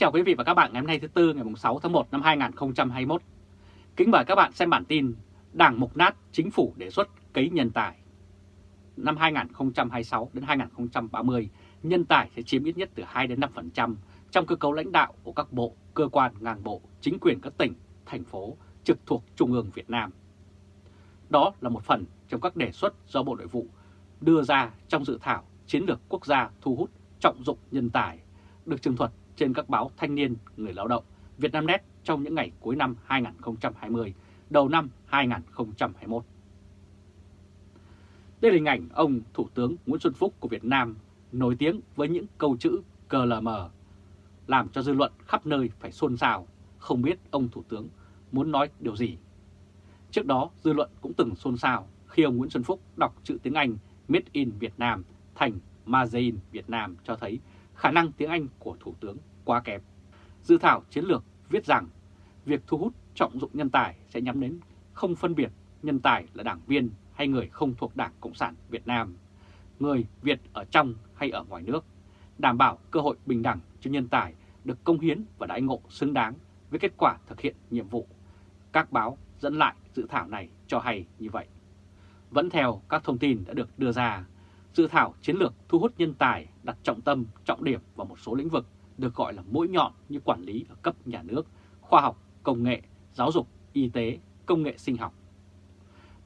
chào quý vị và các bạn ngày hôm nay thứ Tư ngày 6 tháng 1 năm 2021. Kính mời các bạn xem bản tin Đảng mục nát chính phủ đề xuất cấy nhân tài. Năm 2026 đến 2030, nhân tài sẽ chiếm ít nhất từ 2 đến 5% trong cơ cấu lãnh đạo của các bộ, cơ quan, ngang bộ, chính quyền các tỉnh, thành phố trực thuộc Trung ương Việt Nam. Đó là một phần trong các đề xuất do Bộ Nội vụ đưa ra trong dự thảo chiến lược quốc gia thu hút trọng dụng nhân tài, được trường thuật trên các báo Thanh niên, Người lao động, Vietnamnet trong những ngày cuối năm 2020, đầu năm 2021. Đây là hình ảnh ông Thủ tướng Nguyễn Xuân Phúc của Việt Nam nổi tiếng với những câu chữ CLM, làm cho dư luận khắp nơi phải xôn xao, không biết ông Thủ tướng muốn nói điều gì. Trước đó, dư luận cũng từng xôn xao khi ông Nguyễn Xuân Phúc đọc chữ tiếng Anh Made in Việt Nam thành Made in Việt Nam cho thấy khả năng tiếng Anh của Thủ tướng quá kém. Dự thảo chiến lược viết rằng việc thu hút trọng dụng nhân tài sẽ nhắm đến không phân biệt nhân tài là đảng viên hay người không thuộc Đảng Cộng sản Việt Nam, người Việt ở trong hay ở ngoài nước, đảm bảo cơ hội bình đẳng cho nhân tài được công hiến và đãi ngộ xứng đáng với kết quả thực hiện nhiệm vụ. Các báo dẫn lại dự thảo này cho hay như vậy. Vẫn theo các thông tin đã được đưa ra, dự thảo chiến lược thu hút nhân tài đặt trọng tâm, trọng điểm vào một số lĩnh vực được gọi là mũi nhọn như quản lý ở cấp nhà nước, khoa học, công nghệ, giáo dục, y tế, công nghệ sinh học.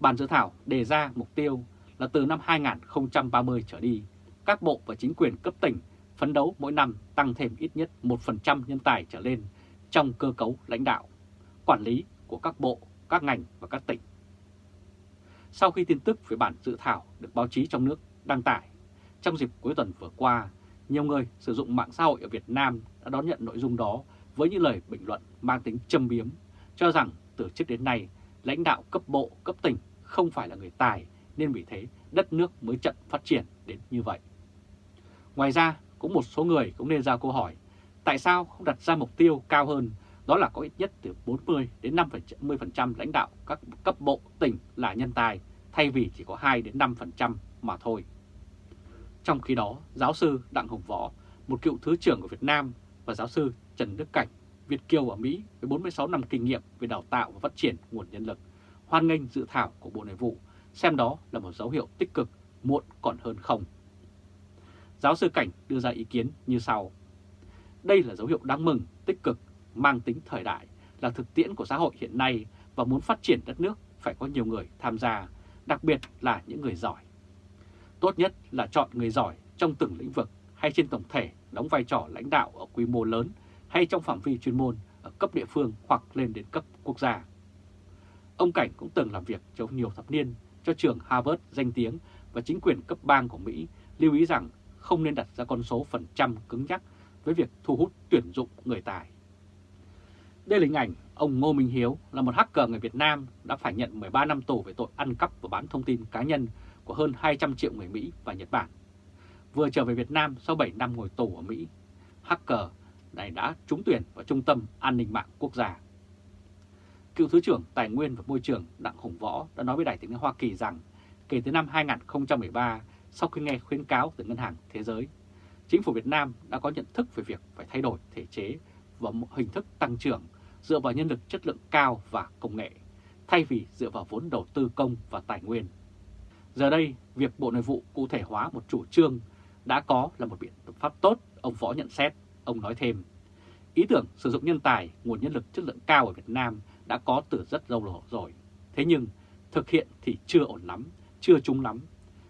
Bản dự thảo đề ra mục tiêu là từ năm 2030 trở đi, các bộ và chính quyền cấp tỉnh phấn đấu mỗi năm tăng thêm ít nhất 1% nhân tài trở lên trong cơ cấu lãnh đạo, quản lý của các bộ, các ngành và các tỉnh. Sau khi tin tức về bản dự thảo được báo chí trong nước đăng tải, trong dịp cuối tuần vừa qua, nhiều người sử dụng mạng xã hội ở Việt Nam đã đón nhận nội dung đó với những lời bình luận mang tính châm biếm, cho rằng từ trước đến nay lãnh đạo cấp bộ, cấp tỉnh không phải là người tài nên vì thế đất nước mới chậm phát triển đến như vậy. Ngoài ra, cũng một số người cũng nên ra câu hỏi tại sao không đặt ra mục tiêu cao hơn đó là có ít nhất từ 40 đến 50% lãnh đạo các cấp bộ tỉnh là nhân tài thay vì chỉ có 2 đến 5% mà thôi. Trong khi đó, giáo sư Đặng Hồng Võ, một cựu Thứ trưởng của Việt Nam và giáo sư Trần Đức Cảnh, Việt Kiều ở Mỹ với 46 năm kinh nghiệm về đào tạo và phát triển nguồn nhân lực, hoan nghênh dự thảo của Bộ Nội vụ, xem đó là một dấu hiệu tích cực, muộn còn hơn không. Giáo sư Cảnh đưa ra ý kiến như sau. Đây là dấu hiệu đáng mừng, tích cực, mang tính thời đại, là thực tiễn của xã hội hiện nay và muốn phát triển đất nước phải có nhiều người tham gia, đặc biệt là những người giỏi. Tốt nhất là chọn người giỏi trong từng lĩnh vực hay trên tổng thể đóng vai trò lãnh đạo ở quy mô lớn hay trong phạm vi chuyên môn ở cấp địa phương hoặc lên đến cấp quốc gia. Ông Cảnh cũng từng làm việc trong nhiều thập niên, cho trường Harvard danh tiếng và chính quyền cấp bang của Mỹ, lưu ý rằng không nên đặt ra con số phần trăm cứng nhắc với việc thu hút tuyển dụng người tài. Đây là hình ảnh ông Ngô Minh Hiếu là một hacker người Việt Nam đã phải nhận 13 năm tù về tội ăn cắp và bán thông tin cá nhân của hơn 200 triệu người Mỹ và Nhật Bản. Vừa trở về Việt Nam sau 7 năm ngồi tù ở Mỹ, hacker này đã trúng tuyển vào Trung tâm An ninh mạng quốc gia. Cựu Thứ trưởng Tài nguyên và Môi trường Đặng Hùng Võ đã nói với Đài tiếng Hoa Kỳ rằng kể từ năm 2013, sau khi nghe khuyến cáo từ Ngân hàng Thế giới, chính phủ Việt Nam đã có nhận thức về việc phải thay đổi thể chế và hình thức tăng trưởng dựa vào nhân lực chất lượng cao và công nghệ, thay vì dựa vào vốn đầu tư công và tài nguyên. Giờ đây, việc Bộ Nội vụ cụ thể hóa một chủ trương đã có là một biện pháp tốt, ông Võ nhận xét. Ông nói thêm, ý tưởng sử dụng nhân tài, nguồn nhân lực chất lượng cao ở Việt Nam đã có từ rất lâu rồi. Thế nhưng, thực hiện thì chưa ổn lắm, chưa trúng lắm.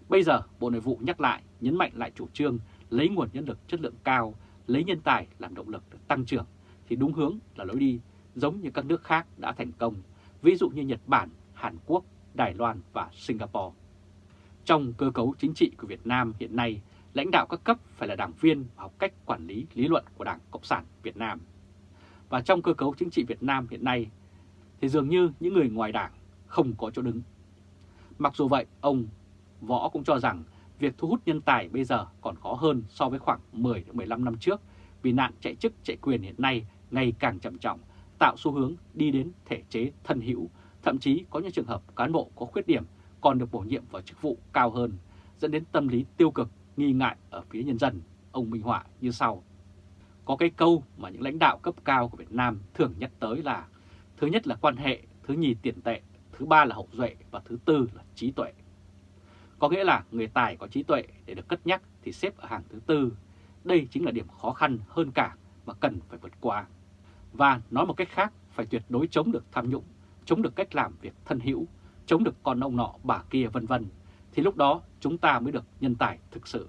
Bây giờ, Bộ Nội vụ nhắc lại, nhấn mạnh lại chủ trương lấy nguồn nhân lực chất lượng cao, lấy nhân tài làm động lực để tăng trưởng, thì đúng hướng là lối đi giống như các nước khác đã thành công, ví dụ như Nhật Bản, Hàn Quốc, Đài Loan và Singapore. Trong cơ cấu chính trị của Việt Nam hiện nay, lãnh đạo các cấp phải là đảng viên và học cách quản lý lý luận của Đảng Cộng sản Việt Nam. Và trong cơ cấu chính trị Việt Nam hiện nay, thì dường như những người ngoài đảng không có chỗ đứng. Mặc dù vậy, ông Võ cũng cho rằng việc thu hút nhân tài bây giờ còn khó hơn so với khoảng 10-15 năm trước vì nạn chạy chức chạy quyền hiện nay ngày càng trầm trọng, tạo xu hướng đi đến thể chế thân hữu, thậm chí có những trường hợp cán bộ có khuyết điểm còn được bổ nhiệm vào chức vụ cao hơn, dẫn đến tâm lý tiêu cực, nghi ngại ở phía nhân dân, ông minh họa như sau. Có cái câu mà những lãnh đạo cấp cao của Việt Nam thường nhắc tới là thứ nhất là quan hệ, thứ nhì tiền tệ, thứ ba là hậu duệ và thứ tư là trí tuệ. Có nghĩa là người tài có trí tuệ để được cất nhắc thì xếp ở hàng thứ tư. Đây chính là điểm khó khăn hơn cả mà cần phải vượt qua. Và nói một cách khác, phải tuyệt đối chống được tham nhũng, chống được cách làm việc thân hữu, chống được con ông nọ bà kia vân vân thì lúc đó chúng ta mới được nhân tài thực sự.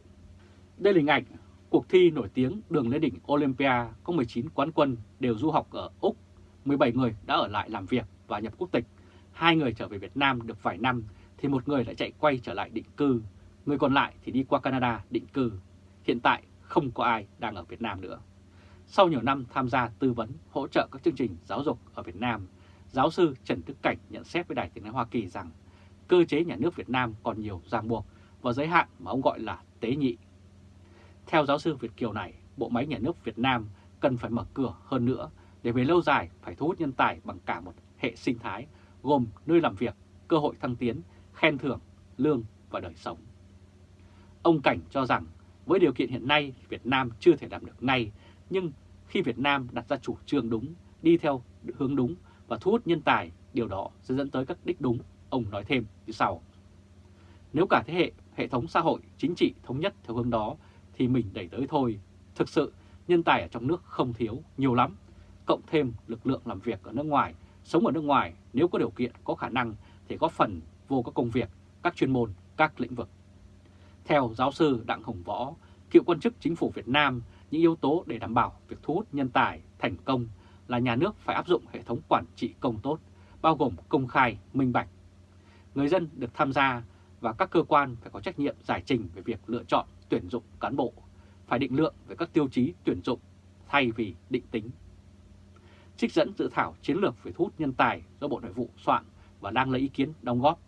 Đây là hình ảnh cuộc thi nổi tiếng đường lên đỉnh Olympia có 19 quán quân đều du học ở Úc, 17 người đã ở lại làm việc và nhập quốc tịch, hai người trở về Việt Nam được vài năm thì một người lại chạy quay trở lại định cư, người còn lại thì đi qua Canada định cư. Hiện tại không có ai đang ở Việt Nam nữa. Sau nhiều năm tham gia tư vấn, hỗ trợ các chương trình giáo dục ở Việt Nam, giáo sư Trần Đức Cảnh nhận xét với Đài tiếng nói Hoa Kỳ rằng cơ chế nhà nước Việt Nam còn nhiều ràng buộc và giới hạn mà ông gọi là tế nhị. Theo giáo sư Việt Kiều này, bộ máy nhà nước Việt Nam cần phải mở cửa hơn nữa để về lâu dài phải thu hút nhân tài bằng cả một hệ sinh thái gồm nơi làm việc, cơ hội thăng tiến, khen thưởng, lương và đời sống. Ông Cảnh cho rằng với điều kiện hiện nay Việt Nam chưa thể làm được ngay, nhưng khi Việt Nam đặt ra chủ trương đúng, đi theo hướng đúng và thu hút nhân tài, điều đó sẽ dẫn tới các đích đúng, ông nói thêm như sau. Nếu cả thế hệ, hệ thống xã hội, chính trị thống nhất theo hướng đó thì mình đẩy tới thôi. Thực sự, nhân tài ở trong nước không thiếu, nhiều lắm. Cộng thêm lực lượng làm việc ở nước ngoài, sống ở nước ngoài nếu có điều kiện, có khả năng thì có phần vô các công việc, các chuyên môn, các lĩnh vực. Theo giáo sư Đặng Hồng Võ, cựu quan chức chính phủ Việt Nam, những yếu tố để đảm bảo việc thu hút nhân tài thành công là nhà nước phải áp dụng hệ thống quản trị công tốt, bao gồm công khai, minh bạch. Người dân được tham gia và các cơ quan phải có trách nhiệm giải trình về việc lựa chọn tuyển dụng cán bộ, phải định lượng về các tiêu chí tuyển dụng thay vì định tính. Trích dẫn dự thảo chiến lược về thu hút nhân tài do Bộ Nội vụ soạn và đang lấy ý kiến đóng góp.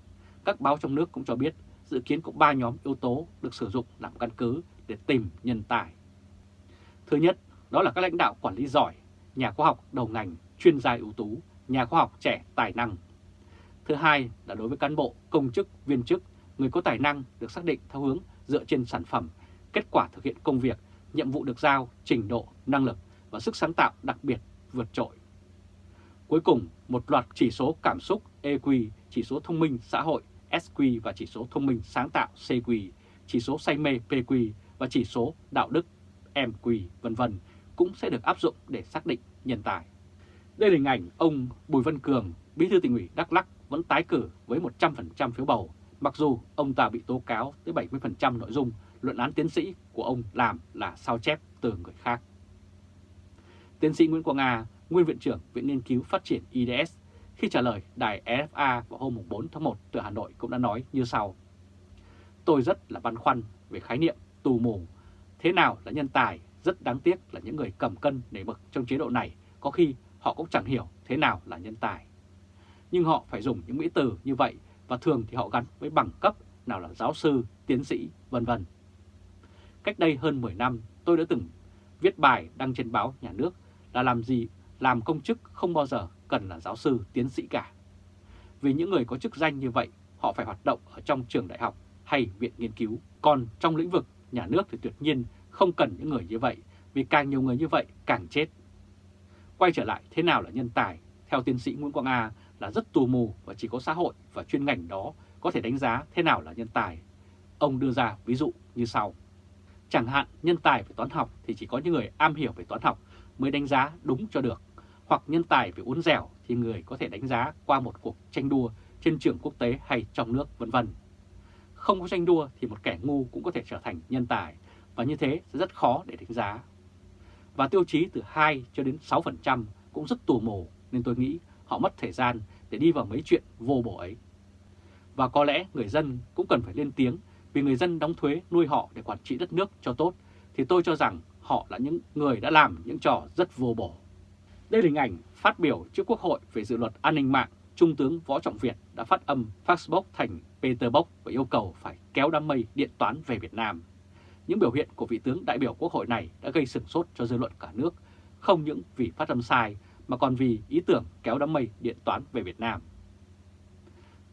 Các báo trong nước cũng cho biết dự kiến có 3 nhóm yếu tố được sử dụng làm căn cứ để tìm nhân tài. Thứ nhất, đó là các lãnh đạo quản lý giỏi, nhà khoa học đầu ngành, chuyên gia ưu tú, nhà khoa học trẻ tài năng. Thứ hai là đối với cán bộ, công chức, viên chức, người có tài năng được xác định theo hướng dựa trên sản phẩm, kết quả thực hiện công việc, nhiệm vụ được giao, trình độ, năng lực và sức sáng tạo đặc biệt vượt trội. Cuối cùng, một loạt chỉ số cảm xúc EQ, chỉ số thông minh xã hội SQ và chỉ số thông minh sáng tạo CQ, chỉ số say mê PQ và chỉ số đạo đức MQ, vân vân cũng sẽ được áp dụng để xác định nhân tài. Đây là hình ảnh ông Bùi Văn Cường, Bí thư tỉnh ủy Đắk Lắk vẫn tái cử với 100% phiếu bầu, mặc dù ông ta bị tố cáo tới 70% nội dung luận án tiến sĩ của ông làm là sao chép từ người khác. Tiến sĩ Nguyễn Quang Nga, nguyên viện trưởng Viện Nghiên cứu Phát triển IDS, khi trả lời đài EFA vào hôm 4 tháng 1 từ Hà Nội cũng đã nói như sau. Tôi rất là băn khoăn về khái niệm tù mù. Thế nào là nhân tài? Rất đáng tiếc là những người cầm cân nảy mực trong chế độ này có khi họ cũng chẳng hiểu thế nào là nhân tài. Nhưng họ phải dùng những mỹ từ như vậy và thường thì họ gắn với bằng cấp nào là giáo sư, tiến sĩ, vân vân. Cách đây hơn 10 năm, tôi đã từng viết bài đăng trên báo nhà nước là làm gì làm công chức không bao giờ cần là giáo sư, tiến sĩ cả. Vì những người có chức danh như vậy, họ phải hoạt động ở trong trường đại học hay viện nghiên cứu. Còn trong lĩnh vực nhà nước thì tuyệt nhiên không cần những người như vậy, vì càng nhiều người như vậy càng chết. Quay trở lại thế nào là nhân tài, theo tiến sĩ Nguyễn Quang A là rất tù mù và chỉ có xã hội và chuyên ngành đó có thể đánh giá thế nào là nhân tài. Ông đưa ra ví dụ như sau. Chẳng hạn nhân tài về toán học thì chỉ có những người am hiểu về toán học mới đánh giá đúng cho được. Hoặc nhân tài về uốn dẻo thì người có thể đánh giá qua một cuộc tranh đua trên trường quốc tế hay trong nước vân vân. Không có tranh đua thì một kẻ ngu cũng có thể trở thành nhân tài và như thế sẽ rất khó để đánh giá. Và tiêu chí từ 2 cho đến 6% cũng rất tù mù nên tôi nghĩ họ mất thời gian để đi vào mấy chuyện vô bổ ấy. Và có lẽ người dân cũng cần phải lên tiếng vì người dân đóng thuế nuôi họ để quản trị đất nước cho tốt thì tôi cho rằng họ là những người đã làm những trò rất vô bổ. Đây là hình ảnh phát biểu trước Quốc hội về dự luật an ninh mạng, Trung tướng Võ Trọng Việt đã phát âm facebook thành Peterbox và yêu cầu phải kéo đám mây điện toán về Việt Nam. Những biểu hiện của vị tướng đại biểu Quốc hội này đã gây sửng sốt cho dư luận cả nước, không những vì phát âm sai mà còn vì ý tưởng kéo đám mây điện toán về Việt Nam.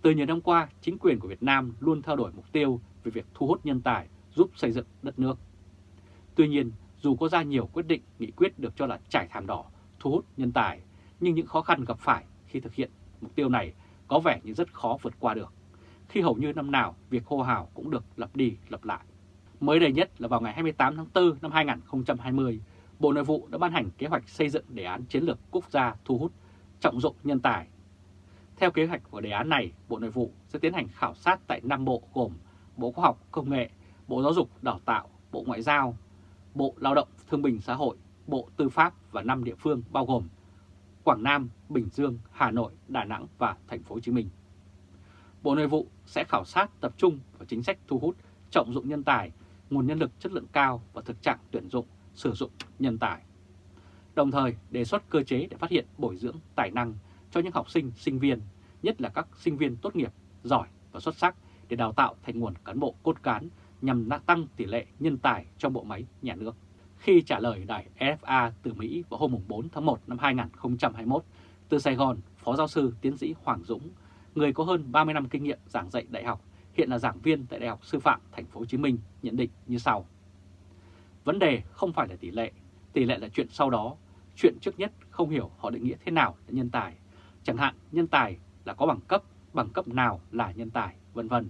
Từ nhiều năm qua, chính quyền của Việt Nam luôn theo đuổi mục tiêu về việc thu hút nhân tài giúp xây dựng đất nước. Tuy nhiên, dù có ra nhiều quyết định nghị quyết được cho là trải thảm đỏ thu hút nhân tài, nhưng những khó khăn gặp phải khi thực hiện mục tiêu này có vẻ như rất khó vượt qua được, khi hầu như năm nào việc hô hào cũng được lặp đi lặp lại. Mới đây nhất là vào ngày 28 tháng 4 năm 2020, Bộ Nội vụ đã ban hành kế hoạch xây dựng đề án chiến lược quốc gia thu hút trọng dụng nhân tài. Theo kế hoạch của đề án này, Bộ Nội vụ sẽ tiến hành khảo sát tại 5 bộ gồm Bộ Khoa học Công nghệ, Bộ Giáo dục Đào tạo, Bộ Ngoại giao, Bộ Lao động Thương bình Xã hội, Bộ Tư pháp và 5 địa phương bao gồm Quảng Nam, Bình Dương, Hà Nội, Đà Nẵng và Thành phố Hồ Chí Minh. Bộ Nội vụ sẽ khảo sát tập trung vào chính sách thu hút trọng dụng nhân tài, nguồn nhân lực chất lượng cao và thực trạng tuyển dụng, sử dụng nhân tài. Đồng thời đề xuất cơ chế để phát hiện bồi dưỡng tài năng cho những học sinh, sinh viên, nhất là các sinh viên tốt nghiệp, giỏi và xuất sắc để đào tạo thành nguồn cán bộ cốt cán nhằm tăng tỷ lệ nhân tài trong bộ máy nhà nước. Khi trả lời đài FA từ Mỹ vào hôm 4 tháng 1 năm 2021, từ Sài Gòn, Phó Giáo sư Tiến sĩ Hoàng Dũng, người có hơn 30 năm kinh nghiệm giảng dạy đại học, hiện là giảng viên tại Đại học Sư phạm Thành phố Hồ Chí Minh nhận định như sau. Vấn đề không phải là tỷ lệ, tỷ lệ là chuyện sau đó. Chuyện trước nhất không hiểu họ định nghĩa thế nào là nhân tài. Chẳng hạn nhân tài là có bằng cấp, bằng cấp nào là nhân tài, vân vân.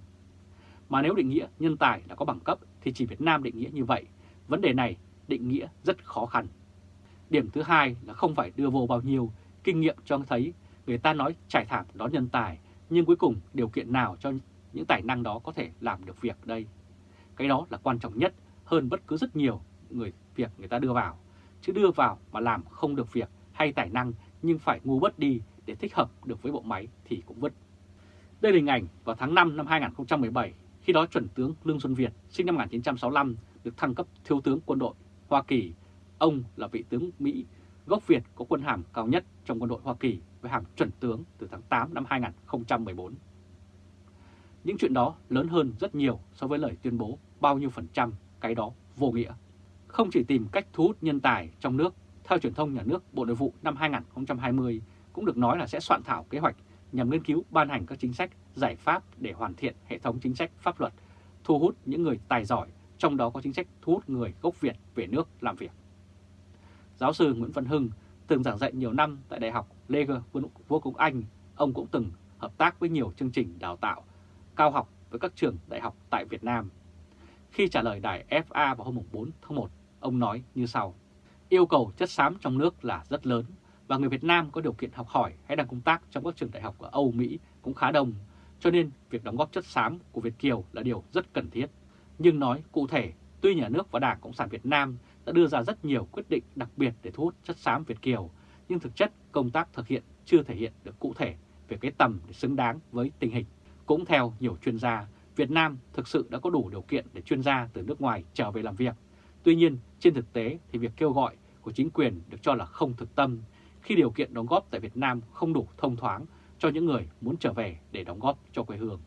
Mà nếu định nghĩa nhân tài là có bằng cấp thì chỉ Việt Nam định nghĩa như vậy. Vấn đề này định nghĩa rất khó khăn. Điểm thứ hai là không phải đưa vô bao nhiêu, kinh nghiệm cho thấy người ta nói trải thảm đón nhân tài, nhưng cuối cùng điều kiện nào cho những tài năng đó có thể làm được việc đây. Cái đó là quan trọng nhất hơn bất cứ rất nhiều người việc người ta đưa vào. Chứ đưa vào mà làm không được việc hay tài năng nhưng phải ngu bớt đi để thích hợp được với bộ máy thì cũng vứt. Đây là hình ảnh vào tháng 5 năm 2017, khi đó chuẩn tướng Lương Xuân Việt sinh năm 1965 được thăng cấp thiếu tướng quân đội Hoa Kỳ. Ông là vị tướng Mỹ gốc Việt có quân hàm cao nhất trong quân đội Hoa Kỳ với hàm chuẩn tướng từ tháng 8 năm 2014. Những chuyện đó lớn hơn rất nhiều so với lời tuyên bố bao nhiêu phần trăm cái đó vô nghĩa. Không chỉ tìm cách thu hút nhân tài trong nước, theo truyền thông nhà nước Bộ Nội vụ năm 2020 cũng được nói là sẽ soạn thảo kế hoạch nhằm nghiên cứu ban hành các chính sách, giải pháp để hoàn thiện hệ thống chính sách pháp luật, thu hút những người tài giỏi, trong đó có chính sách thu hút người gốc Việt về nước làm việc. Giáo sư Nguyễn Văn Hưng từng giảng dạy nhiều năm tại Đại học Leger vương Quốc Anh, ông cũng từng hợp tác với nhiều chương trình đào tạo cao học với các trường đại học tại Việt Nam. Khi trả lời đài FA vào hôm 4 tháng 1, ông nói như sau. Yêu cầu chất xám trong nước là rất lớn và người Việt Nam có điều kiện học hỏi hay đang công tác trong các trường đại học ở Âu, Mỹ cũng khá đông. Cho nên việc đóng góp chất xám của Việt Kiều là điều rất cần thiết. Nhưng nói cụ thể, tuy nhà nước và Đảng Cộng sản Việt Nam đã đưa ra rất nhiều quyết định đặc biệt để thu hút chất xám Việt Kiều, nhưng thực chất công tác thực hiện chưa thể hiện được cụ thể về cái tầm để xứng đáng với tình hình. Cũng theo nhiều chuyên gia, Việt Nam thực sự đã có đủ điều kiện để chuyên gia từ nước ngoài trở về làm việc. Tuy nhiên, trên thực tế thì việc kêu gọi của chính quyền được cho là không thực tâm khi điều kiện đóng góp tại Việt Nam không đủ thông thoáng cho những người muốn trở về để đóng góp cho quê hương.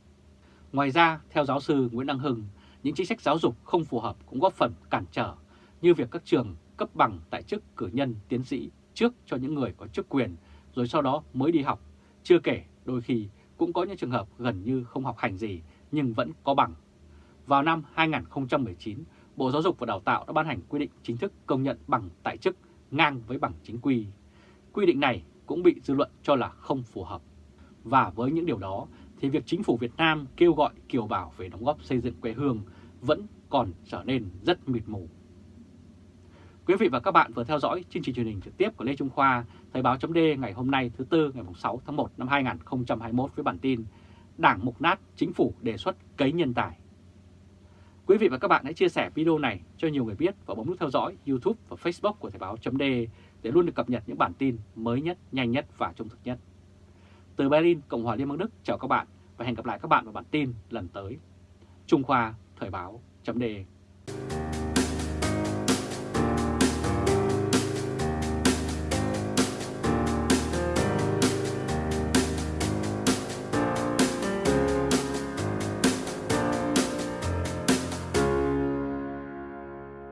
Ngoài ra, theo giáo sư Nguyễn Đăng Hưng, những chính sách giáo dục không phù hợp cũng góp phần cản trở như việc các trường cấp bằng tại chức cử nhân tiến sĩ trước cho những người có chức quyền rồi sau đó mới đi học. Chưa kể đôi khi cũng có những trường hợp gần như không học hành gì nhưng vẫn có bằng. Vào năm 2019, Bộ Giáo dục và Đào tạo đã ban hành quy định chính thức công nhận bằng tại chức ngang với bằng chính quy. Quy định này cũng bị dư luận cho là không phù hợp. Và với những điều đó thì việc chính phủ Việt Nam kêu gọi kiều bào về đóng góp xây dựng quê hương vẫn còn trở nên rất mịt mù. Quý vị và các bạn vừa theo dõi chương trình truyền hình trực tiếp của Lê Trung Khoa, Thời báo chấm ngày hôm nay thứ Tư ngày 6 tháng 1 năm 2021 với bản tin Đảng mục nát, chính phủ đề xuất cấy nhân tài. Quý vị và các bạn hãy chia sẻ video này cho nhiều người biết và bấm nút theo dõi YouTube và Facebook của Thời báo chấm để luôn được cập nhật những bản tin mới nhất, nhanh nhất và trung thực nhất. Từ Berlin, Cộng hòa Liên bang Đức chào các bạn và hẹn gặp lại các bạn vào bản tin lần tới. Trung Khoa Thời báo chấm